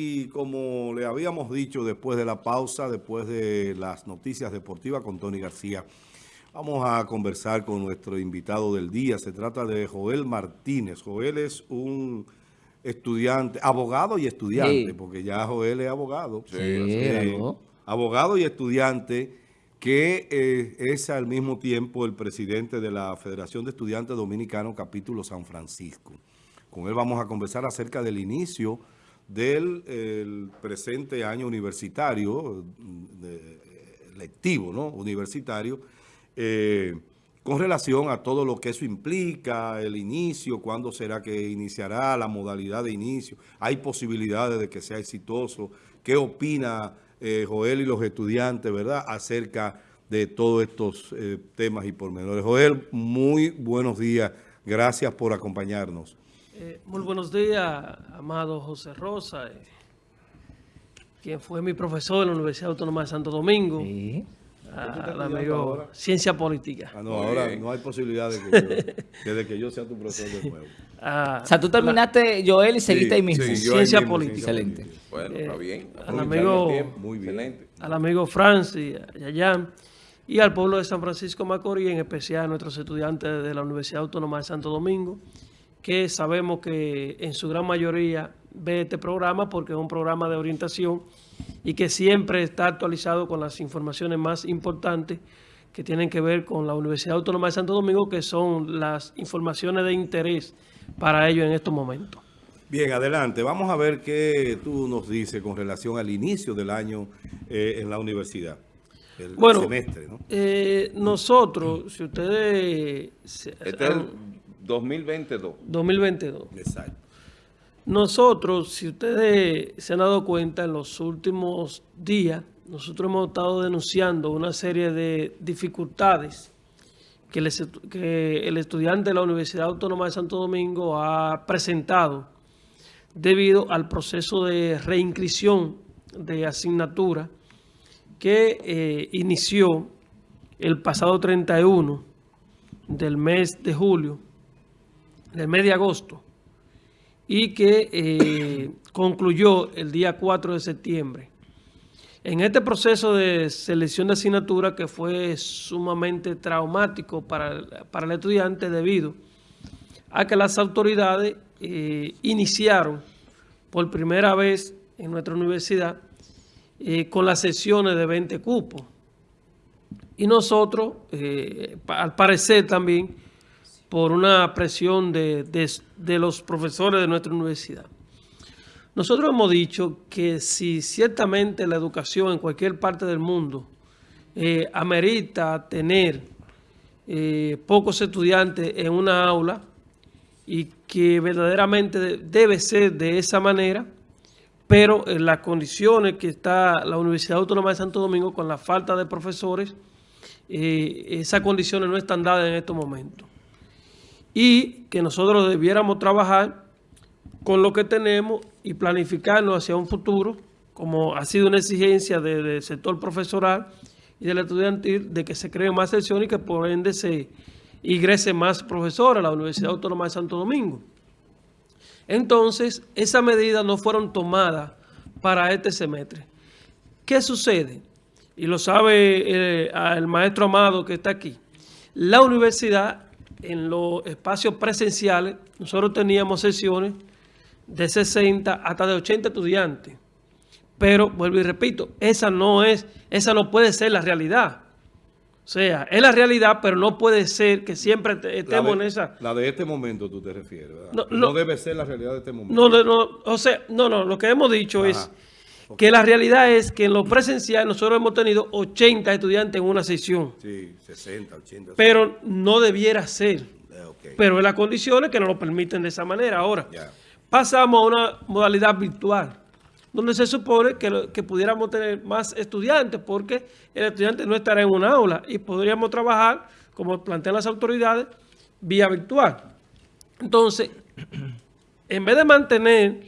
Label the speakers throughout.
Speaker 1: Y como le habíamos dicho después de la pausa, después de las noticias deportivas con Tony García, vamos a conversar con nuestro invitado del día. Se trata de Joel Martínez. Joel es un estudiante, abogado y estudiante, porque ya Joel es abogado.
Speaker 2: Sí,
Speaker 1: abogado y estudiante que eh, es al mismo tiempo el presidente de la Federación de Estudiantes Dominicanos capítulo San Francisco. Con él vamos a conversar acerca del inicio del presente año universitario, lectivo, ¿no? Universitario, eh, con relación a todo lo que eso implica, el inicio, cuándo será que iniciará, la modalidad de inicio, hay posibilidades de que sea exitoso, qué opina eh, Joel y los estudiantes, ¿verdad?, acerca de todos estos eh, temas y pormenores. Joel, muy buenos días, gracias por acompañarnos.
Speaker 3: Eh, muy buenos días, amado José Rosa, eh, quien fue mi profesor en la Universidad Autónoma de Santo Domingo. Sí. Al amigo Ciencia Política.
Speaker 1: Ah, no, ahora no hay posibilidad de que, yo, de que yo sea tu profesor de nuevo.
Speaker 2: Ah, o sea, tú terminaste, Joel, y seguiste ahí mismo.
Speaker 3: ciencia Política.
Speaker 2: Excelente.
Speaker 4: Bueno, está eh, bien.
Speaker 3: Al amigo, muy bien. Al amigo Francis, Yayán, y al pueblo de San Francisco Macorís, en especial a nuestros estudiantes de la Universidad Autónoma de Santo Domingo, que sabemos que en su gran mayoría ve este programa porque es un programa de orientación y que siempre está actualizado con las informaciones más importantes que tienen que ver con la Universidad Autónoma de Santo Domingo, que son las informaciones de interés para ellos en estos momentos.
Speaker 1: Bien, adelante. Vamos a ver qué tú nos dices con relación al inicio del año eh, en la universidad.
Speaker 3: El bueno, semestre, ¿no? Eh, nosotros, si ustedes...
Speaker 4: Este 2022.
Speaker 3: 2022. Exacto. Nosotros, si ustedes se han dado cuenta, en los últimos días, nosotros hemos estado denunciando una serie de dificultades que, el estudiante de la Universidad Autónoma de Santo Domingo ha presentado debido al proceso de reinscripción de asignatura que eh, inició el pasado 31 del mes de julio del mes de agosto y que eh, concluyó el día 4 de septiembre. En este proceso de selección de asignatura que fue sumamente traumático para, el estudiante debido a que las autoridades eh, iniciaron por primera vez en nuestra universidad eh, con las sesiones de 20 cupos. Y nosotros, al parecer también, por una presión de, los profesores de nuestra universidad. Nosotros hemos dicho que si ciertamente la educación en cualquier parte del mundo eh, amerita tener eh, pocos estudiantes en una aula y que verdaderamente debe ser de esa manera, pero en las condiciones que está la Universidad Autónoma de Santo Domingo con la falta de profesores, eh, esas condiciones no están dadas en estos momentos y que nosotros debiéramos trabajar con lo que tenemos y planificarnos hacia un futuro, como ha sido una exigencia del sector profesoral y del estudiantil, de que se creen más secciones y que por ende se ingrese más profesores a la Universidad Autónoma de Santo Domingo. Entonces, esas medidas no fueron tomadas para este semestre. ¿Qué sucede? Y lo sabe eh, el maestro Amado que está aquí. La universidad en los espacios presenciales, nosotros teníamos sesiones de 60 hasta de 80 estudiantes. Pero, vuelvo y repito, esa no es, esa no puede ser la realidad. O sea, es la realidad, pero no puede ser que siempre estemos en esa...
Speaker 1: La de este momento tú te refieres, ¿verdad? No, debe ser la realidad de este momento.
Speaker 3: No, no, o sea, no, no, lo que hemos dicho es que la realidad es que en lo presencial nosotros hemos tenido 80 estudiantes en una sesión.
Speaker 1: Sí, 60, 80.
Speaker 3: Pero no debiera ser. Eh, pero en las condiciones que nos lo permiten de esa manera. Ahora, pasamos a una modalidad virtual, donde se supone que, que pudiéramos tener más estudiantes, porque el estudiante no estará en una aula y podríamos trabajar, como plantean las autoridades, vía virtual. Entonces, en vez de mantener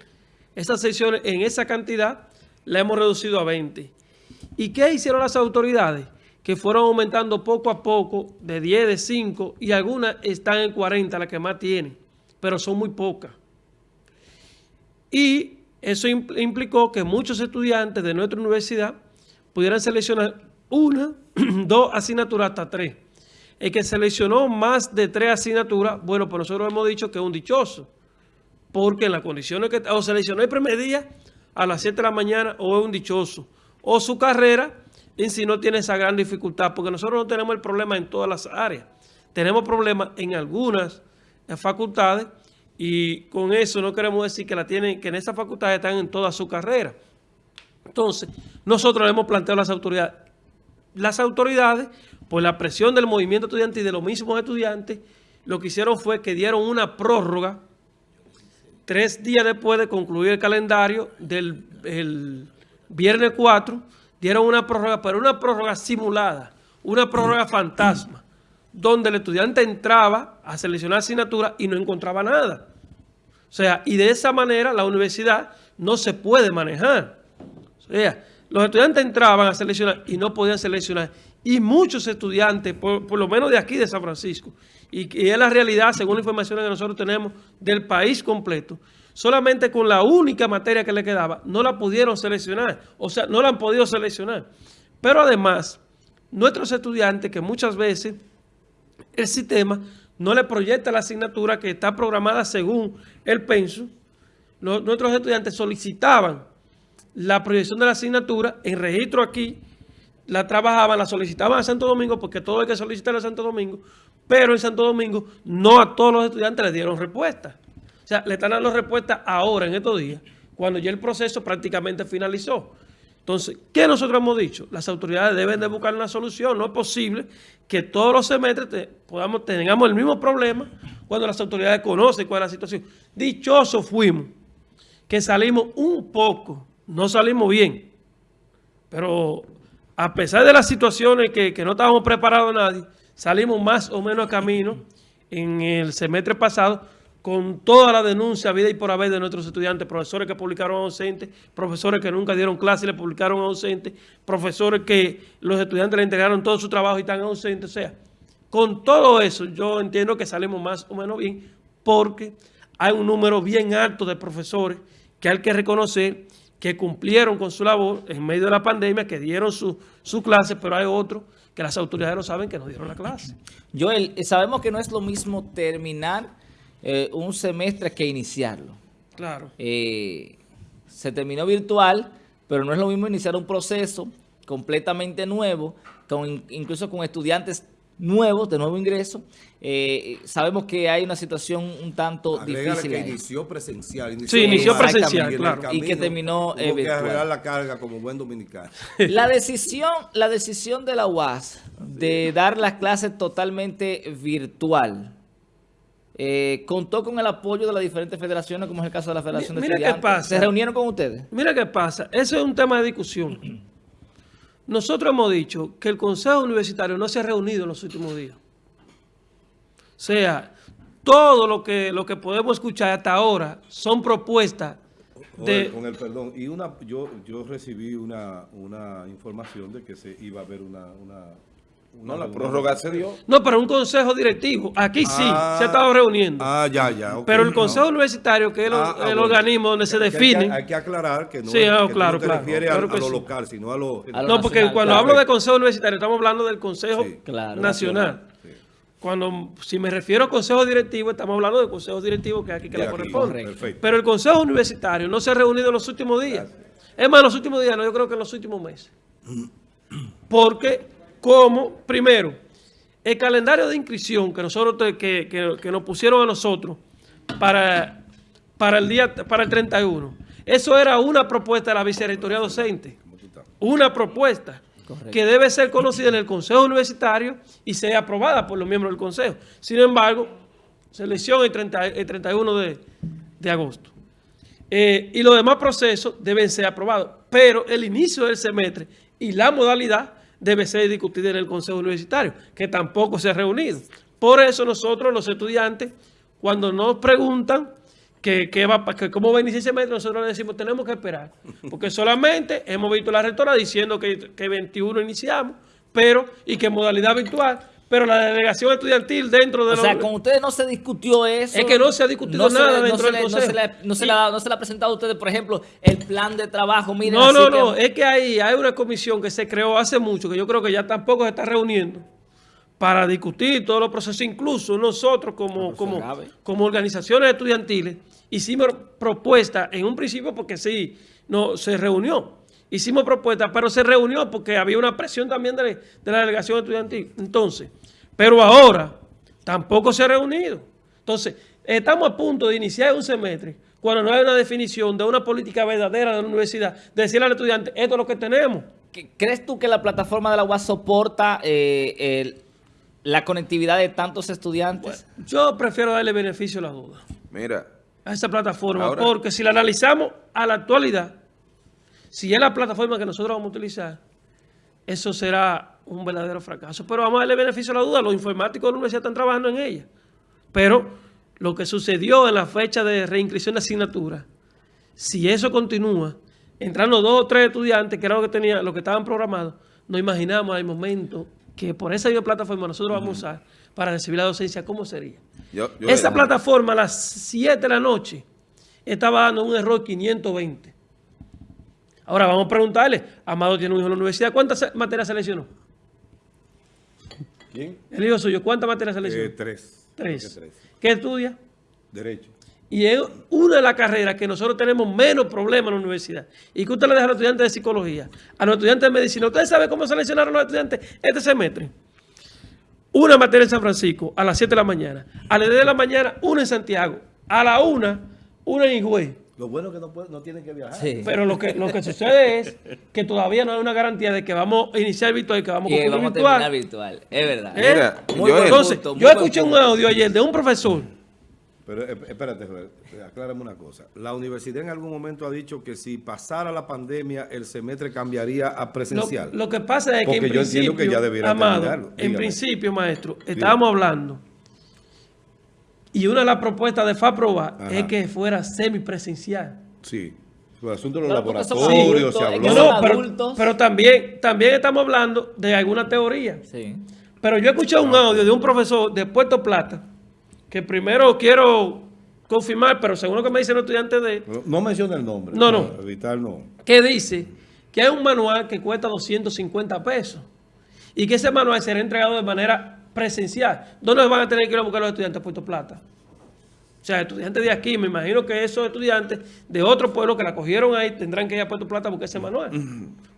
Speaker 3: esas sesiones en esa cantidad, la hemos reducido a 20. ¿Y qué hicieron las autoridades? Que fueron aumentando poco a poco, de 10, de 5, y algunas están en 40, las que más tienen, pero son muy pocas. Y Eso implicó que muchos estudiantes de nuestra universidad pudieran seleccionar una, dos asignaturas hasta tres. El que seleccionó más de tres asignaturas, bueno, pues nosotros hemos dicho que es un dichoso, porque en las condiciones que o seleccionó el primer día a las 7 de la mañana o es un dichoso, o su carrera en sí no tiene esa gran dificultad, porque nosotros no tenemos el problema en todas las áreas. Tenemos problemas en algunas facultades y con eso no queremos decir que la tienen, que en esas facultades están en toda su carrera. Entonces, nosotros le hemos planteado a las autoridades, las autoridades, por la presión del movimiento estudiantil y de los mismos estudiantes, lo que hicieron fue que dieron una prórroga tres días después de concluir el calendario del viernes 4, dieron una prórroga, pero una prórroga simulada, una prórroga fantasma, donde el estudiante entraba a seleccionar asignatura y no encontraba nada. O sea, y de esa manera la universidad no se puede manejar. O sea, los estudiantes entraban a seleccionar y no podían seleccionar. Y muchos estudiantes, por, lo menos de aquí de San Francisco, y, y es la realidad según la información que nosotros tenemos del país completo, solamente con la única materia que le quedaba, no la pudieron seleccionar. O sea, no la han podido seleccionar. Pero además, nuestros estudiantes, que muchas veces el sistema no le proyecta la asignatura que está programada según el penso, nuestros estudiantes solicitaban la proyección de la asignatura en registro aquí, la trabajaban, la solicitaban a Santo Domingo, porque todo hay que solicitar a Santo Domingo, pero en Santo Domingo no a todos los estudiantes les dieron respuesta sea, le están dando respuesta ahora, en estos días, cuando ya el proceso prácticamente finalizó. Entonces, ¿qué nosotros hemos dicho? Las autoridades deben de buscar una solución. No es posible que todos los semestres podamos, tengamos el mismo problema cuando las autoridades conocen cuál es la situación. Dichosos fuimos que salimos un poco, no salimos bien, pero a pesar de las situaciones que, que no estábamos preparados nadie, salimos más o menos a camino en el semestre pasado con toda la denuncia vida y por haber de nuestros estudiantes, profesores que publicaron ausentes, profesores que nunca dieron clase y le publicaron ausentes, profesores que los estudiantes le entregaron todo su trabajo y están ausentes. O sea, con todo eso yo entiendo que salimos más o menos bien porque hay un número bien alto de profesores que hay que reconocer que cumplieron con su labor en medio de la pandemia, que dieron su, su clase, pero hay otros que las autoridades no saben que no dieron la clase.
Speaker 2: Joel, sabemos que no es lo mismo terminar eh, un semestre que iniciarlo.
Speaker 3: Claro.
Speaker 2: Eh, se terminó virtual, pero no es lo mismo iniciar un proceso completamente nuevo, con, incluso con estudiantes nuevos, de nuevo ingreso. Eh, sabemos que hay una situación un tanto difícil.
Speaker 1: que inició presencial.
Speaker 3: sí, inició presencial, claro.
Speaker 2: Y que terminó
Speaker 1: eh, que arreglar la carga como buen dominicano.
Speaker 2: La decisión, la decisión de la UAS de dar las clases totalmente virtual, eh, contó con el apoyo de las diferentes federaciones, como es el caso de la Federación de Estudiantes. Qué pasa. ¿Se reunieron con ustedes?
Speaker 3: Mira qué pasa. Ese es un tema de discusión. Nosotros hemos dicho que el Consejo Universitario no se ha reunido en los últimos días. O sea, todo lo que, lo que podemos escuchar hasta ahora son propuestas de...
Speaker 1: Con el perdón, y una, yo, yo recibí una, una información de que se iba a haber una
Speaker 4: no, la prórroga se dio.
Speaker 3: No, pero un consejo directivo. Aquí sí, ah, se ha estado reuniendo.
Speaker 1: Ah, ya, ya.
Speaker 3: pero el consejo universitario, que es el, ah, ah, organismo donde se define.
Speaker 1: Hay que, aclarar que no,
Speaker 3: sí,
Speaker 1: que
Speaker 3: claro,
Speaker 1: no te refieres a, lo local, sino a lo...
Speaker 3: no, porque cuando hablo de consejo universitario, estamos hablando del consejo nacional. Cuando, si me refiero a consejo directivo, estamos hablando de consejos directivos que aquí que le corresponde. Pero el consejo universitario no se ha reunido en los últimos días. Es más, en los últimos días, no, yo creo que en los últimos meses. Porque como, primero, el calendario de inscripción que nosotros que, nos pusieron a nosotros para, para, el día, para el 31, eso era una propuesta de la vicerrectoría docente. Una propuesta que debe ser conocida en el Consejo Universitario y sea aprobada por los miembros del Consejo. Sin embargo, selección el, 31 de, agosto. Eh, y los demás procesos deben ser aprobados. Pero el inicio del semestre y la modalidad debe ser discutida en el Consejo Universitario, que tampoco se ha reunido. Por eso nosotros, los estudiantes, cuando nos preguntan que, va, que cómo va a iniciar ese semestre, nosotros le decimos tenemos que esperar. Porque solamente hemos visto la rectora diciendo que, que 21 iniciamos, pero y que modalidad virtual, pero la delegación estudiantil dentro de
Speaker 2: O
Speaker 3: los...
Speaker 2: sea, con ustedes no se discutió eso.
Speaker 3: Es que no se ha discutido
Speaker 2: No
Speaker 3: nada dentro
Speaker 2: no
Speaker 3: del
Speaker 2: no
Speaker 3: consejo.
Speaker 2: se le- no se le ha- no se le ha presentado a ustedes, por ejemplo, el plan de trabajo. Miren,
Speaker 3: No, no,
Speaker 2: que-
Speaker 3: no, es que hay, hay una comisión que se creó hace mucho, que yo creo que ya tampoco se está reuniendo para discutir todos los procesos, incluso nosotros como, como, como organizaciones estudiantiles hicimos propuestas en un principio porque sí, no, se reunió, hicimos propuestas, pero se reunió porque había una presión también de, de la delegación estudiantil. Entonces, pero ahora tampoco se ha reunido. Entonces, estamos a punto de iniciar un semestre cuando no hay una definición de una política verdadera de la universidad, de decirle al estudiante, esto es lo que tenemos.
Speaker 2: ¿Qué- ¿Crees tú que la plataforma de la UAS soporta eh, el- la conectividad de tantos estudiantes?
Speaker 3: Yo prefiero darle beneficio a la duda
Speaker 4: Mira,
Speaker 3: a esa plataforma,
Speaker 4: Ahora-
Speaker 3: porque si la analizamos a la actualidad, si es la plataforma que nosotros vamos a utilizar, eso será un verdadero fracaso. Pero vamos a darle beneficio a la duda, los informáticos de la universidad están trabajando en ella. Pero lo que sucedió en la fecha de reinscripción de asignatura, si eso continúa, entrando dos o tres estudiantes, que era lo que tenía, lo que estaban programados, nos imaginamos al momento que por esa misma plataforma nosotros vamos a usar para recibir la docencia, ¿cómo sería?
Speaker 4: yo, yo-
Speaker 3: Esa plataforma a las 7 de la noche estaba dando un error 520. Ahora vamos a preguntarle, Amado tiene un hijo en la universidad, ¿cuántas se- materias seleccionó?
Speaker 1: ¿Quién?
Speaker 3: El hijo suyo, ¿cuántas materias seleccionó?
Speaker 1: Eh, tres.
Speaker 3: Tres.
Speaker 1: Creo que
Speaker 3: ¿Qué estudia?
Speaker 1: Derecho.
Speaker 3: Y es una de las carreras que nosotros tenemos menos problemas en la universidad. Y que usted le deja a los estudiantes de psicología, a los estudiantes de medicina. ¿Ustedes saben cómo seleccionaron los estudiantes este semestre? Una materia en San Francisco a las 7 de la mañana. A las 10 de la mañana, una en Santiago. A la 1, una en Higüey.
Speaker 1: Lo bueno es que no, puede- no tienen que viajar.
Speaker 2: Sí.
Speaker 3: Pero lo que, lo que sucede es que todavía no hay una garantía de que vamos a iniciar virtual y que vamos
Speaker 2: Y vamos a
Speaker 3: virtual.
Speaker 2: terminar virtual. Es verdad.
Speaker 3: ¿Eh?
Speaker 4: Mira,
Speaker 2: Muy
Speaker 4: yo-
Speaker 2: buen
Speaker 3: Entonces,
Speaker 2: punto,
Speaker 3: yo escuché un audio ayer de un profesor
Speaker 1: Pero eh, espérate, aclárame una cosa. La universidad en algún momento ha dicho que si pasara la pandemia, el semestre cambiaría a presencial.
Speaker 3: lo que pasa es que en
Speaker 1: Porque yo entiendo
Speaker 3: principio,
Speaker 1: que ya debiera
Speaker 3: Amado,
Speaker 1: terminarlo.
Speaker 3: en principio, maestro, estábamos hablando y una de las propuestas de FAPROBA
Speaker 1: Ajá.
Speaker 3: es que fuera semipresencial.
Speaker 1: Sí. El asunto de los
Speaker 2: Claro,
Speaker 1: laboratorios, se habló.
Speaker 3: No, pero,
Speaker 2: adultos.
Speaker 3: pero también, también estamos hablando de alguna teoría.
Speaker 2: Sí.
Speaker 3: Pero yo escuché un audio de un profesor de Puerto Plata, que primero quiero confirmar, pero según lo que me dicen los estudiantes de
Speaker 1: No, no menciona el nombre.
Speaker 3: No, no.
Speaker 1: Evitar no.
Speaker 3: que dice que hay un manual que cuesta 250 pesos y que ese manual será entregado de manera presencial. ¿Dónde van a tener que ir a buscar los estudiantes a Puerto Plata? O sea, estudiantes de aquí, me imagino que esos estudiantes de otro pueblo que la cogieron ahí tendrán que ir a Puerto Plata a buscar ese manual.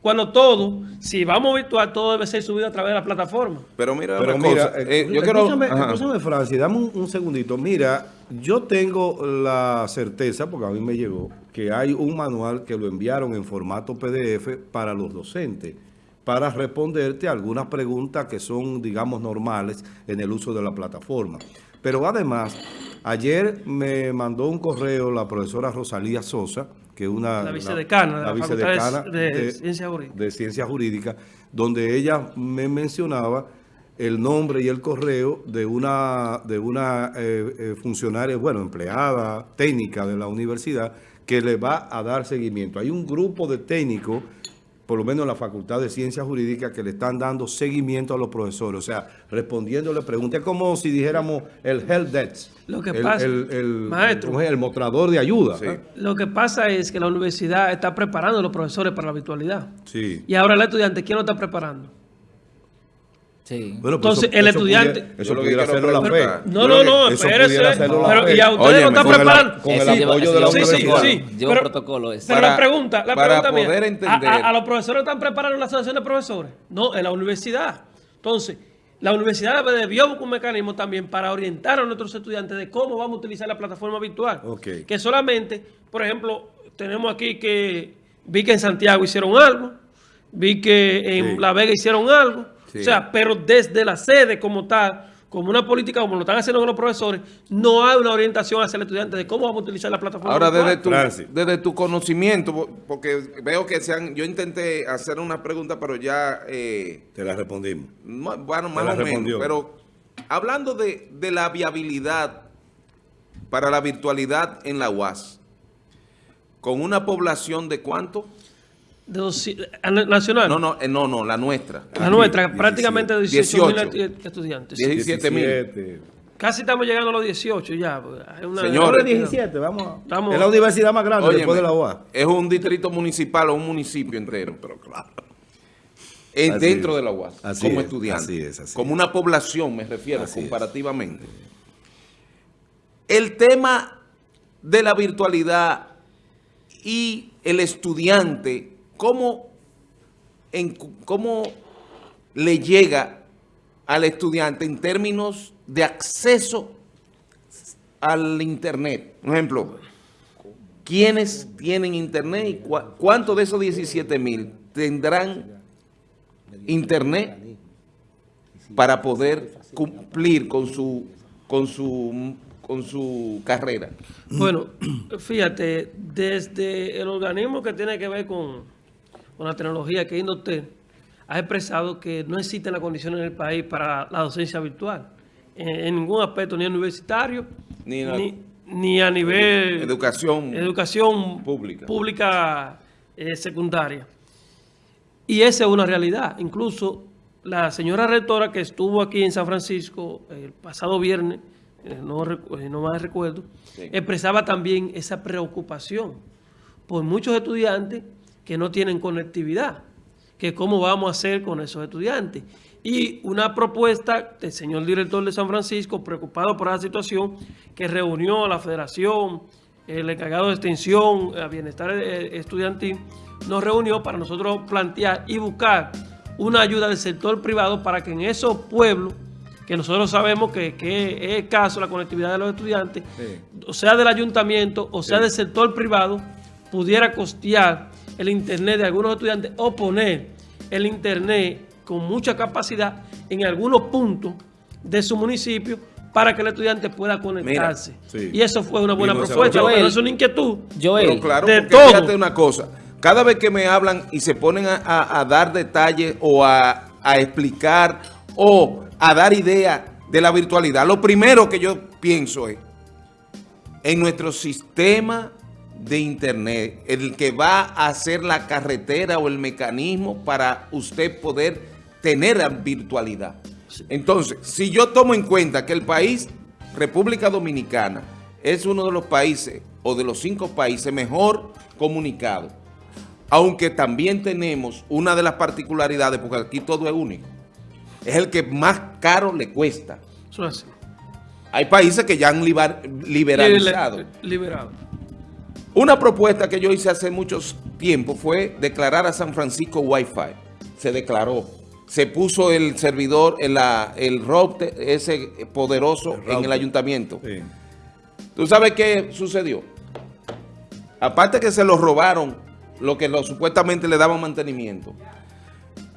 Speaker 3: Cuando todo, si vamos virtual, todo debe ser subido a través de la plataforma.
Speaker 4: pero mira,
Speaker 1: Pero mira,
Speaker 4: cosa,
Speaker 1: eh,
Speaker 4: eh, yo quiero...
Speaker 1: escúchame,
Speaker 4: ajá.
Speaker 1: escúchame, Francis, dame un, un segundito. Mira, yo tengo la certeza, porque a mí me llegó, que hay un manual que lo enviaron en formato PDF para los docentes, para responderte algunas preguntas que son, digamos, normales en el uso de la plataforma. Pero además, ayer me mandó un correo la profesora Rosalía Sosa, que es una...
Speaker 3: La vicedecana de la Facultad de- de Ciencias
Speaker 1: de Ciencias Jurídicas, donde ella me mencionaba el nombre y el correo de una, de una eh, eh, funcionaria, bueno, empleada técnica de la universidad, que le va a dar seguimiento. Hay un grupo de técnicos, por lo menos en la Facultad de Ciencias Jurídicas, que le están dando seguimiento a los profesores, o sea, respondiéndole preguntas. Es como si dijéramos el help desk.
Speaker 3: Lo que
Speaker 1: el,
Speaker 3: pasa-
Speaker 1: el, el-
Speaker 3: Maestro.
Speaker 1: el mostrador de ayuda.
Speaker 4: Sí.
Speaker 3: Lo que pasa es que la universidad está preparando a los profesores para la virtualidad.
Speaker 1: Sí.
Speaker 3: Y ahora el estudiante, ¿quién lo está preparando?
Speaker 2: Sí.
Speaker 1: Bueno, pues
Speaker 3: Entonces, el estudiante-
Speaker 1: pudiera- eso
Speaker 4: lo
Speaker 1: pudiera hacerlo la fe.
Speaker 3: No, no, no, espérese. Pero,
Speaker 1: fe.
Speaker 3: y a ustedes lo están
Speaker 4: con el-
Speaker 3: preparando.
Speaker 1: con el apoyo de la
Speaker 3: Sí, sí.
Speaker 2: Lleva protocolo ese.
Speaker 3: Pero
Speaker 4: Para-
Speaker 3: la pregunta, la
Speaker 4: para
Speaker 3: pregunta
Speaker 4: poder
Speaker 3: ¿a-
Speaker 4: entender.
Speaker 3: A, a los profesores están preparando la asociación de profesores? No, en la universidad. Entonces, la universidad debió buscar un mecanismo también para orientar a nuestros estudiantes de cómo vamos a utilizar la plataforma virtual. Que solamente, por ejemplo, tenemos aquí que vi que en Santiago hicieron algo, vi que en
Speaker 1: Sí.
Speaker 3: La Vega hicieron algo.
Speaker 4: Sí.
Speaker 3: O sea, pero desde la sede como tal, como una política como lo están haciendo con los profesores, no hay una orientación hacia el estudiante de cómo vamos a utilizar la plataforma
Speaker 4: Ahora,
Speaker 3: virtual.
Speaker 4: desde tu, desde tu conocimiento, po- porque veo que se han, yo intenté hacer una pregunta, pero ya, eh,
Speaker 1: Te la respondimos.
Speaker 4: no, bueno, más o menos,
Speaker 1: respondió.
Speaker 4: pero hablando de, de la viabilidad para la virtualidad en la UAS, con una población de cuánto?
Speaker 3: Nacional.
Speaker 4: No, no, eh, no, no, la nuestra.
Speaker 3: La
Speaker 1: Aquí,
Speaker 3: nuestra,
Speaker 1: 17.
Speaker 3: prácticamente 18 mil
Speaker 4: 18.
Speaker 3: estudiantes.
Speaker 4: 17 mil.
Speaker 1: 17.
Speaker 3: Casi estamos llegando a los 18 ya. porque hay una-
Speaker 4: Señores.
Speaker 1: Ahora 17, vamos. a-
Speaker 3: Estamos-
Speaker 1: es la universidad más grande
Speaker 4: Óyeme,
Speaker 1: después de la UA.
Speaker 4: Es un distrito municipal o un municipio entero. Pero claro.
Speaker 1: Así
Speaker 4: dentro
Speaker 1: es.
Speaker 4: de la UAS,
Speaker 1: Así
Speaker 4: como
Speaker 1: es,
Speaker 4: estudiante.
Speaker 1: así es, así
Speaker 4: como
Speaker 1: es.
Speaker 4: una población, me refiero,
Speaker 1: es.
Speaker 4: comparativamente. El tema de la virtualidad y el estudiante, ¿cómo, en, cómo le llega al estudiante en términos de acceso al Internet? Por ejemplo, ¿quiénes tienen Internet y cua- cuántos de esos 17 mil tendrán Internet para poder cumplir con su, con su, con su carrera?
Speaker 3: Bueno, fíjate, desde el organismo que tiene que ver con, con la tecnología, que es Indotel, ha expresado que no existen las condiciones en el país para la docencia virtual, en, en ningún aspecto, ni universitario,
Speaker 4: Ni la-
Speaker 3: ni, ni a nivel
Speaker 4: Educación.
Speaker 3: educación
Speaker 4: Pública.
Speaker 3: pública, eh, secundaria. Y esa es una realidad. Incluso la señora rectora que estuvo aquí en San Francisco el pasado viernes, eh, no, eh, no más recuerdo,
Speaker 4: Sí.
Speaker 3: expresaba también esa preocupación por muchos estudiantes que no tienen conectividad, que cómo vamos a hacer con esos estudiantes. Y una propuesta del señor director de San Francisco, preocupado por la situación, que reunió a la federación, el encargado de extensión, a bienestar eh, estudiantil, nos reunió para nosotros plantear y buscar una ayuda del sector privado para que en esos pueblos, que nosotros sabemos que, que es escaso la conectividad de los estudiantes,
Speaker 1: Sí.
Speaker 3: o sea del ayuntamiento, o sea del sector privado, pudiera costear el internet de algunos estudiantes o poner el internet con mucha capacidad en algunos puntos de su municipio para que el estudiante pueda conectarse.
Speaker 1: sí.
Speaker 3: Y eso fue una buena
Speaker 1: no
Speaker 3: propuesta, pero es una inquietud.
Speaker 2: Joel,
Speaker 4: Pero claro,
Speaker 3: de todo.
Speaker 4: fíjate una cosa, cada vez que me hablan y se ponen a, a- a dar detalles o a, a explicar o a dar ideas de la virtualidad, lo primero que yo pienso es en nuestro sistema de internet, el que va a hacer la carretera o el mecanismo para usted poder tener la virtualidad. Entonces, si yo tomo en cuenta que el país, República Dominicana, es uno de los países o de los cinco países mejor comunicados, aunque también tenemos una de las particularidades, porque aquí todo es único, es el que más caro le cuesta.
Speaker 3: Eso es así.
Speaker 4: Hay países que ya han liberalizado.
Speaker 3: Liber- Liberado.
Speaker 4: Una propuesta que yo hice hace mucho tiempo fue declarar a San Francisco Wi-Fi. Se declaró. Se puso el servidor, el, la- el router ese poderoso en el ayuntamiento.
Speaker 1: Sí.
Speaker 4: ¿Tú sabes qué sucedió? Aparte que se lo robaron lo que lo, supuestamente le daban mantenimiento.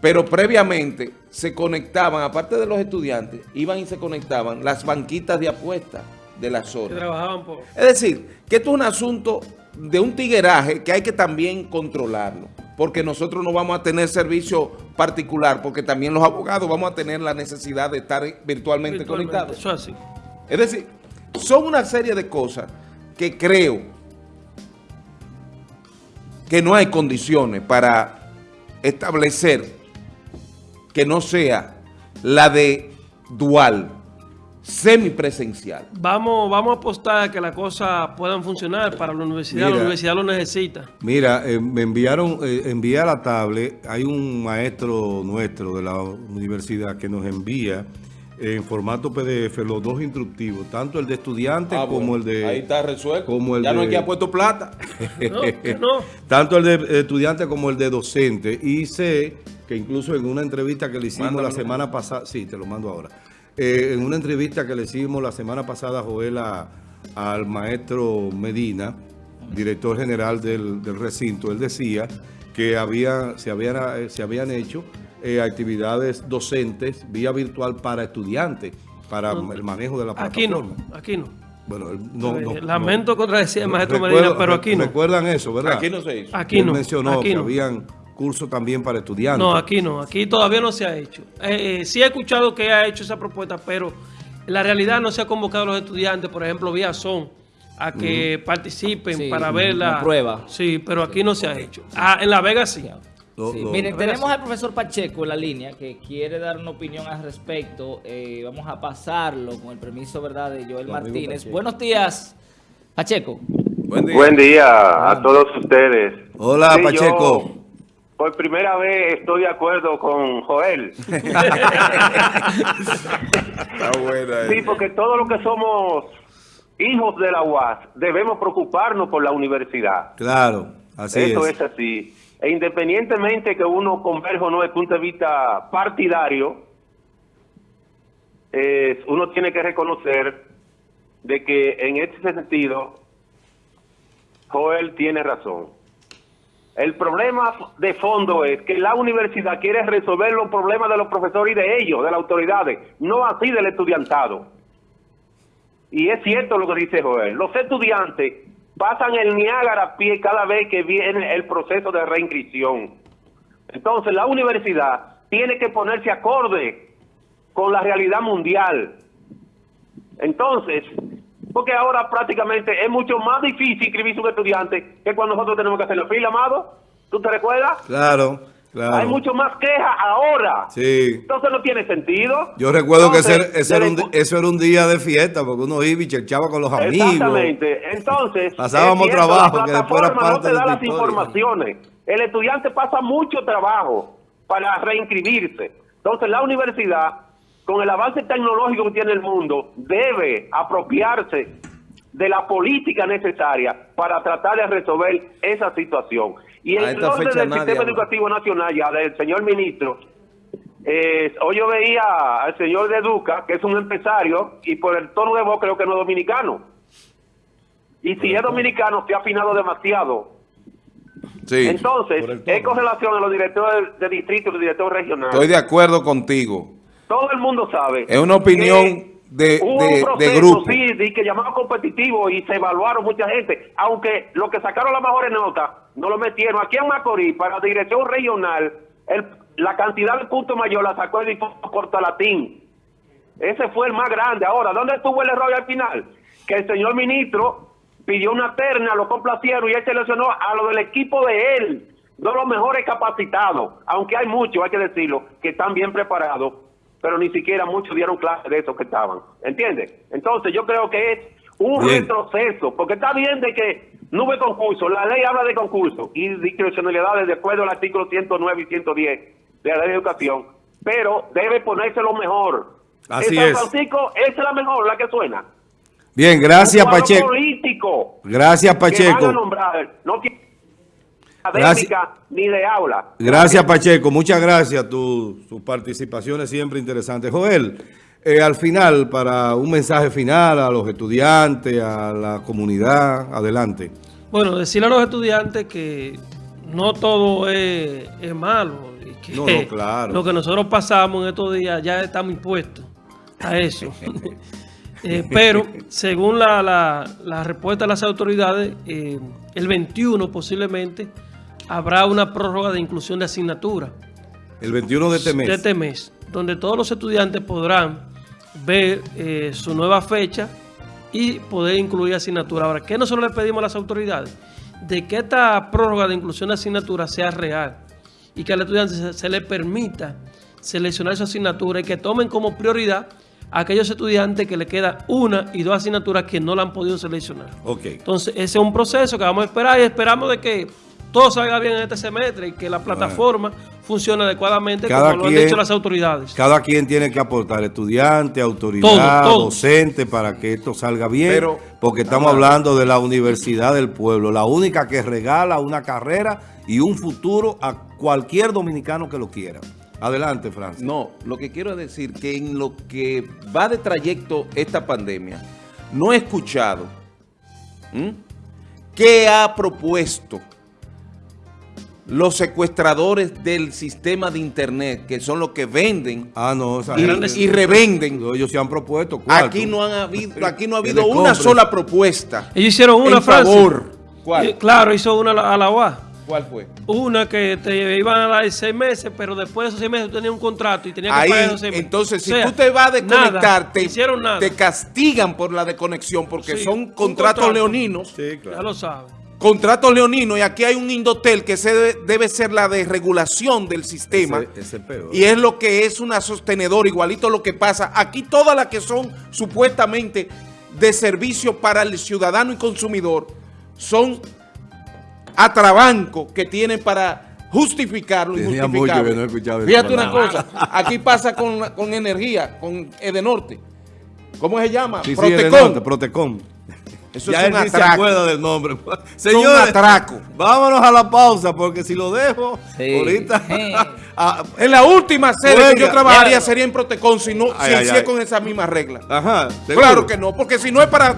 Speaker 4: Pero previamente se conectaban, aparte de los estudiantes, iban y se conectaban las banquitas de apuestas de la
Speaker 3: Que
Speaker 4: zona.
Speaker 3: trabajaban por...
Speaker 4: Es decir, que esto es un asunto de un tigueraje que hay que también controlarlo, porque nosotros no vamos a tener servicio particular, porque también los abogados vamos a tener la necesidad de estar virtualmente,
Speaker 3: virtualmente.
Speaker 4: conectados.
Speaker 3: Eso es así.
Speaker 4: Es decir, son una serie de cosas que creo que no hay condiciones para establecer que no sea la de dual, semipresencial.
Speaker 3: Vamos, vamos a apostar a que las cosas puedan funcionar para la universidad.
Speaker 1: Mira.
Speaker 3: la universidad lo necesita.
Speaker 1: Mira, eh, me enviaron, eh, envié a la tablet, hay un maestro nuestro de la universidad que nos envía en formato PDF los dos instructivos, tanto el de estudiante
Speaker 4: Ah,
Speaker 1: como
Speaker 4: bueno,
Speaker 1: el de...
Speaker 4: Ahí está resuelto.
Speaker 1: como el
Speaker 4: ya no hay
Speaker 1: de-
Speaker 4: que ha puesto plata.
Speaker 3: No, que no.
Speaker 1: Tanto el de estudiante como el de docente. Y sé que incluso en una entrevista que le hicimos la semana pasada, sí, te lo mando ahora. Eh, en una entrevista que le hicimos la semana pasada, Joel, a- al maestro Medina, director general del, del recinto, él decía que había, se, habían, eh, se habían hecho eh, actividades docentes vía virtual para estudiantes, para el manejo de la
Speaker 3: Aquí
Speaker 1: plataforma.
Speaker 3: no, aquí no.
Speaker 1: Bueno, él no, no,
Speaker 3: Eh, Lamento
Speaker 1: no.
Speaker 3: contradecir al maestro
Speaker 1: Recuerdo-
Speaker 3: Medina, pero aquí no.
Speaker 1: Recuerdan eso, ¿verdad?
Speaker 4: Aquí no se hizo.
Speaker 3: Aquí
Speaker 1: Él
Speaker 3: no.
Speaker 1: mencionó
Speaker 3: aquí
Speaker 1: que
Speaker 3: no.
Speaker 1: habían cursos también para estudiantes.
Speaker 3: No, aquí no. Aquí todavía no se ha hecho. Eh, eh, sí he escuchado que ha hecho esa propuesta, pero en la realidad no se ha convocado a los estudiantes, por ejemplo, vía Son, a que participen
Speaker 2: Sí,
Speaker 3: para ver la
Speaker 2: prueba.
Speaker 3: Sí, pero aquí no se ha hecho. Ah, en La Vega sí.
Speaker 1: Lo-
Speaker 2: Sí,
Speaker 1: lo-
Speaker 2: Miren, tenemos al profesor Pacheco en la línea que quiere dar una opinión al respecto. Eh, vamos a pasarlo con el permiso, ¿verdad?, de Joel Martínez. Buenos días, Pacheco.
Speaker 4: Buen día.
Speaker 5: Buen día a todos ustedes.
Speaker 1: Hola,
Speaker 5: Sí,
Speaker 1: Pacheco.
Speaker 5: yo por primera vez estoy de acuerdo con Joel.
Speaker 4: Está buena.
Speaker 5: Sí,
Speaker 4: eh.
Speaker 5: porque todos los que somos hijos de la UAS debemos preocuparnos por la universidad.
Speaker 1: Claro, así
Speaker 5: Eso
Speaker 1: es.
Speaker 5: es así. E independientemente que uno converja o no desde el punto de vista partidario, eh, uno tiene que reconocer de que en este sentido Joel tiene razón. El problema de fondo es que la universidad quiere resolver los problemas de los profesores y de ellos, de las autoridades, no así del estudiantado. Y es cierto lo que dice Joel. Los estudiantes pasan el Niágara a pie cada vez que viene el proceso de reinscripción. Entonces la universidad tiene que ponerse acorde con la realidad mundial. Entonces, porque ahora prácticamente es mucho más difícil inscribirse un estudiante que cuando nosotros tenemos que hacer la fila, amado. ¿Tú te recuerdas?
Speaker 1: Claro, claro.
Speaker 5: Hay mucho más quejas ahora.
Speaker 1: Sí.
Speaker 5: Entonces no tiene sentido.
Speaker 1: Yo recuerdo que ese, era un, eso era un día de fiesta, porque uno iba y cherchaba con los amigos.
Speaker 5: Exactamente. Entonces,
Speaker 1: Pasábamos
Speaker 5: cierto,
Speaker 1: trabajo,
Speaker 5: la
Speaker 1: que después era parte
Speaker 5: no te
Speaker 1: de
Speaker 5: da
Speaker 1: la
Speaker 5: las
Speaker 1: historia.
Speaker 5: informaciones. El estudiante pasa mucho trabajo para reinscribirse. Entonces, la universidad, con el avance tecnológico que tiene el mundo, debe apropiarse de la política necesaria para tratar de resolver esa situación. Y en orden del
Speaker 4: nadie
Speaker 5: sistema educativo nacional, ya del señor ministro, eh, hoy yo veía al señor de Duca, que es un empresario, y por el tono de voz creo que no es dominicano. Y si es dominicano, se ha afinado demasiado.
Speaker 4: Sí,
Speaker 5: Entonces, es con relación a los directores de distrito y los directores regionales.
Speaker 4: estoy de acuerdo contigo.
Speaker 5: Todo el mundo sabe.
Speaker 4: Es una opinión de,
Speaker 5: hubo
Speaker 4: de-
Speaker 5: un
Speaker 4: de
Speaker 5: proceso,
Speaker 4: grupo.
Speaker 5: sí, de que llamaban competitivo y se evaluaron mucha gente. Aunque los que sacaron las mejores notas no lo metieron. Aquí en Macorís, para la dirección regional, el- la cantidad de puntos mayor la sacó el difunto Portalatín. Ese fue el más grande. Ahora, ¿dónde estuvo el error al final? Que el señor ministro pidió una terna, lo complacieron y él seleccionó a lo del equipo de él, no los mejores capacitados, aunque hay muchos, hay que decirlo, que están bien preparados, pero ni siquiera muchos dieron clase de esos que estaban. ¿Entiendes? Entonces yo creo que es un
Speaker 1: Bien.
Speaker 5: retroceso, porque está bien de que no hubo concurso, la ley habla de concurso y discrecionalidades de acuerdo al artículo 109 y 110 de la ley de educación, pero debe ponerse lo mejor.
Speaker 1: Así
Speaker 5: en San
Speaker 1: es.
Speaker 5: Francisco, esa es la mejor, la que suena.
Speaker 1: Bien, gracias,
Speaker 5: Un
Speaker 1: Pacheco.
Speaker 5: político
Speaker 1: Gracias,
Speaker 5: que van a
Speaker 1: Pacheco.
Speaker 5: nombrar, no
Speaker 1: Gracias.
Speaker 5: académica ni de aula.
Speaker 1: Gracias, Pacheco. Muchas gracias. Tu- Tus participaciones siempre interesantes. Joel, eh, al final, para un mensaje final a los estudiantes, a la comunidad, adelante.
Speaker 3: Bueno, decirle a los estudiantes que no todo es, es malo. y que
Speaker 1: No, no, claro.
Speaker 3: Lo que nosotros pasamos en estos días ya estamos impuestos a eso. Eh, pero, según la, la- la respuesta de las autoridades, eh, el 21 posiblemente habrá una prórroga de inclusión de asignatura
Speaker 1: El 21 de este mes.
Speaker 3: de este mes, donde todos los estudiantes podrán ver eh, su nueva fecha y poder incluir asignatura. Ahora, ¿qué nosotros le pedimos a las autoridades? De que esta prórroga de inclusión de asignatura sea real y que al estudiante se, se le permita seleccionar su asignatura y que tomen como prioridad a aquellos estudiantes que le quedan una y dos asignaturas que no la han podido seleccionar.
Speaker 1: Ok.
Speaker 3: Entonces, ese es un proceso que vamos a esperar y esperamos de que todo salga bien en este semestre y que la plataforma funcione adecuadamente
Speaker 1: Cada
Speaker 3: como lo han dicho las autoridades.
Speaker 1: Cada quien tiene que aportar, estudiante, autoridad,
Speaker 3: Todo, todo.
Speaker 1: docente, para que esto salga bien,
Speaker 4: Pero-
Speaker 1: porque estamos hablando de la Universidad del Pueblo, la única que regala una carrera y un futuro a cualquier dominicano que lo quiera. Adelante, Francis.
Speaker 4: No, lo que quiero decir que en lo que va de trayecto esta pandemia, no he escuchado ¿m? qué ha propuesto los secuestradores del sistema de internet, que son los que venden
Speaker 1: Ah, no,
Speaker 4: y, revenden.
Speaker 1: ellos se han propuesto. ¿cuál?
Speaker 4: Aquí
Speaker 1: Tú-
Speaker 4: no, han habido, aquí no ha habido una sola propuesta
Speaker 3: Ellos hicieron una,
Speaker 4: en
Speaker 3: Francis.
Speaker 4: favor. ¿Cuál?
Speaker 3: Eh, claro, hizo una a la- UA.
Speaker 4: ¿Cuál fue?
Speaker 3: Una que te iban a dar seis meses, pero después de esos seis meses tú tenías un contrato y tenías que
Speaker 4: Ahí,
Speaker 3: pagar esos seis meses.
Speaker 4: entonces, si
Speaker 3: O sea,
Speaker 4: tú te vas a desconectar,
Speaker 3: nada,
Speaker 4: te,
Speaker 3: hicieron nada.
Speaker 4: te castigan por la desconexión porque
Speaker 3: Sí,
Speaker 4: son contratos
Speaker 3: contrato.
Speaker 4: leoninos.
Speaker 1: Sí,
Speaker 3: Ya
Speaker 1: claro.
Speaker 3: lo sabes.
Speaker 4: Contratos leoninos y aquí hay un Indotel que se debe, debe ser la desregulación del sistema.
Speaker 1: Ese- ese es peor.
Speaker 4: Y es lo que es una sostenedora, igualito lo que pasa. Aquí todas las que son supuestamente de servicio para el ciudadano y consumidor son atrabancos que tienen para justificar lo
Speaker 1: Tenía
Speaker 4: injustificable.
Speaker 1: mucho que no escuchaba esa
Speaker 4: Fíjate una cosa, aquí pasa con, con energía, con Edenorte. ¿Cómo se llama?
Speaker 1: Sí, sí,
Speaker 4: Protecon. Eso
Speaker 1: ya
Speaker 4: es un
Speaker 1: él se
Speaker 4: atraco.
Speaker 1: acuerda del nombre.
Speaker 4: un
Speaker 1: Señores,
Speaker 4: atraco.
Speaker 1: vámonos a la pausa porque si lo dejo
Speaker 2: Sí.
Speaker 1: ahorita... ah,
Speaker 4: En la última serie que yo trabajaría sería en Protecon si, no,
Speaker 1: Ay,
Speaker 4: si
Speaker 1: ay,
Speaker 4: con esas mismas reglas.
Speaker 1: ajá, ¿seguro?
Speaker 4: Claro que no, porque si no es para